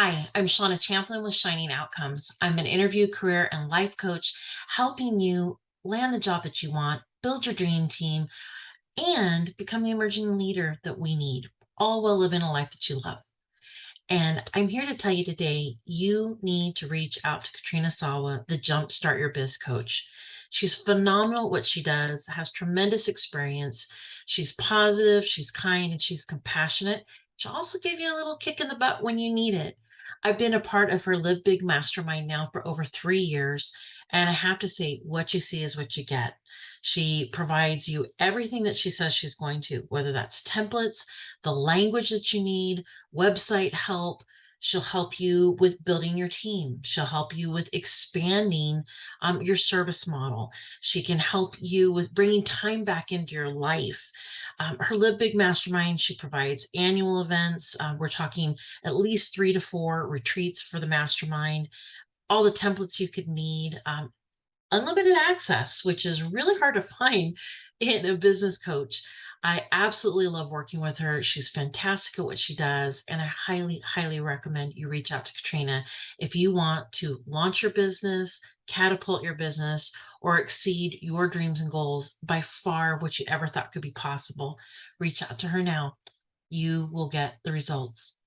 Hi, I'm Shauna Champlin with Shining Outcomes. I'm an interview, career, and life coach, helping you land the job that you want, build your dream team, and become the emerging leader that we need, all while living a life that you love. And I'm here to tell you today, you need to reach out to Katrina Sawa, the Jumpstart Your Biz coach. She's phenomenal at what she does, has tremendous experience. She's positive, she's kind, and she's compassionate. She'll also give you a little kick in the butt when you need it. I've been a part of her Live Big Mastermind now for over three years. And I have to say, what you see is what you get. She provides you everything that she says she's going to, whether that's templates, the language that you need, website help. She'll help you with building your team. She'll help you with expanding um, your service model. She can help you with bringing time back into your life. Um, her Live Big Mastermind, she provides annual events. Uh, we're talking at least three to four retreats for the mastermind, all the templates you could need, um, unlimited access, which is really hard to find in a business coach. I absolutely love working with her. She's fantastic at what she does. And I highly, highly recommend you reach out to Katrina if you want to launch your business, catapult your business, or exceed your dreams and goals by far what you ever thought could be possible. Reach out to her now. You will get the results.